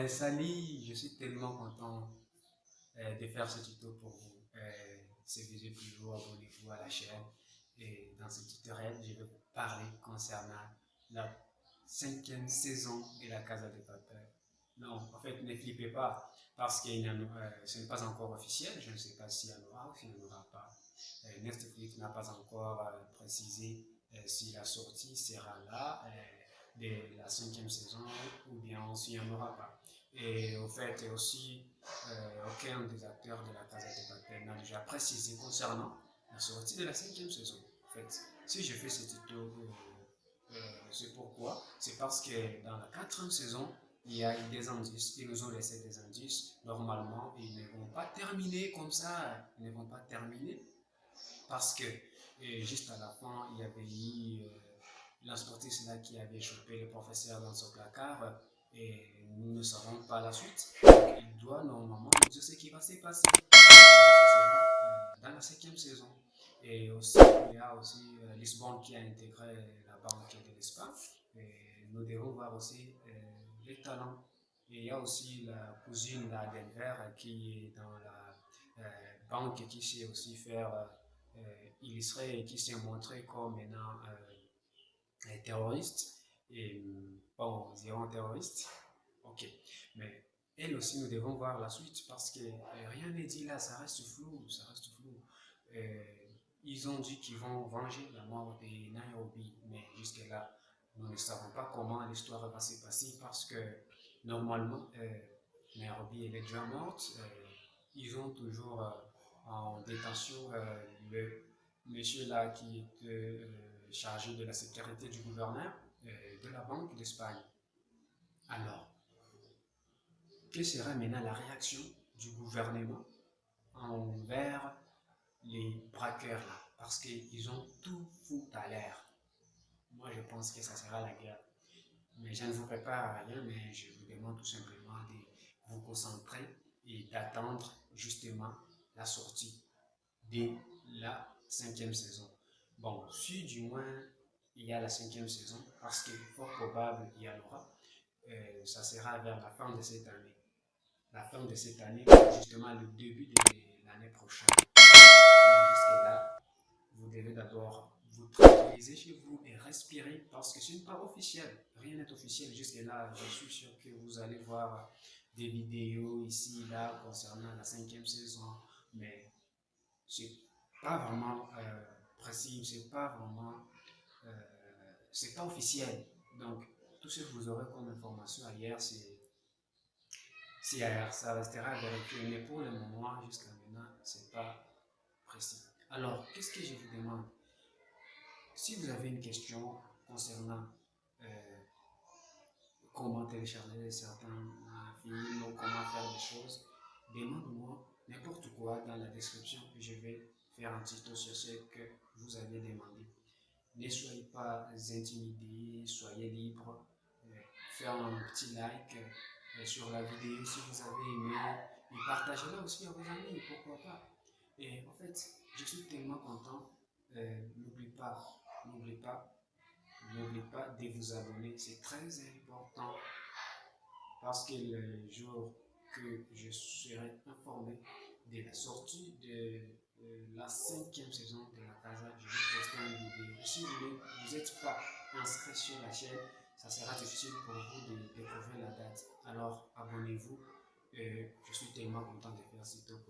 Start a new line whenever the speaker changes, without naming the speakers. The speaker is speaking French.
Euh, salut, je suis tellement content euh, de faire ce tuto pour vous. Euh, c'est toujours, abonnez-vous à la chaîne. Et dans ce tutoriel, je vais parler concernant la cinquième saison de la Casa de Papel. Non, en fait, ne flippez pas, parce que euh, ce n'est pas encore officiel. Je ne sais pas s'il y en aura ou s'il n'y en aura pas. Netflix n'a pas encore précisé si la sortie sera là de la cinquième saison ou bien s'il n'y en aura pas. Et au fait, aussi, aucun des acteurs de la Casa de Papel n'a déjà précisé concernant la sortie de la cinquième saison. En fait, si je fais ce tuto, c'est pourquoi? C'est parce que dans la quatrième saison, il y a eu des indices, ils nous ont laissé des indices. Normalement, ils ne vont pas terminer comme ça, ils ne vont pas terminer. Parce que juste à la fin, il y avait eu euh, qui avait chopé le professeur dans son placard et nous ne savons pas la suite. Il doit normalement nous dire ce qui va se passer. Dans la cinquième saison. Et aussi, il y a aussi euh, Lisbonne qui a intégré la banque de l'Espagne. Et nous devons voir aussi euh, les talents. Et il y a aussi la cousine d'Adelver qui est dans la euh, banque qui sait aussi faire illustrer et qui s'est montré comme maintenant terroriste. Et bon, dirons terroriste. Ok. Mais elle aussi, nous devons voir la suite parce que rien n'est dit là, ça reste flou, ça reste flou. ils ont dit qu'ils vont venger la mort de Nairobi, mais jusque-là, nous ne savons pas comment l'histoire va se passer parce que normalement, euh, Nairobi est déjà morte. Euh, ils ont toujours euh, en détention euh, le monsieur là qui est chargé de la sécurité du gouverneur de la Banque d'Espagne. Alors, quelle serait maintenant la réaction du gouvernement envers les braqueurs là? Parce qu'ils ont tout foutu à l'air moi je pense que ça sera la guerre. Mais je ne vous prépare à rien, mais je vous demande tout simplement de vous concentrer et d'attendre justement la sortie de la cinquième saison. Bon, si du moins il y a la cinquième saison, parce est fort probable qu'il y en aura, euh, ça sera vers la fin de cette année. La fin de cette année, justement le début de l'année prochaine. Mais jusque là, vous devez d'abord vous tranquillisez chez vous et respirez parce que ce n'est pas officiel. Rien n'est officiel jusqu'à là. Je suis sûr que vous allez voir des vidéos ici, là, concernant la cinquième saison, mais c'est pas vraiment euh, précis, c'est pas vraiment, euh, c'est pas officiel. Donc, tout ce que vous aurez comme information ailleurs, c'est si ça restera à vérifier. Mais pour le moment, jusqu'à maintenant, c'est pas précis. Alors, qu'est-ce que je vous demande? Si vous avez une question concernant euh, comment télécharger certains films ou comment faire des choses, demande-moi n'importe quoi dans la description et je vais faire un tuto sur ce que vous avez demandé. Ne soyez pas intimidés, soyez libres, euh, faire un petit like euh, sur la vidéo si vous avez aimé et partagez-la aussi à vos amis, pourquoi pas. Et en fait, je suis tellement content, n'oublie pas, n'oubliez pas, n'oubliez pas de vous abonner, c'est très important parce que le jour que je serai informé de la sortie de euh, la cinquième saison de la Casa, je vais poster. Si vous n'êtes pas inscrit sur la chaîne, ça sera difficile pour vous de découvrir la date. Alors abonnez-vous. Euh, je suis tellement content de faire ce tour.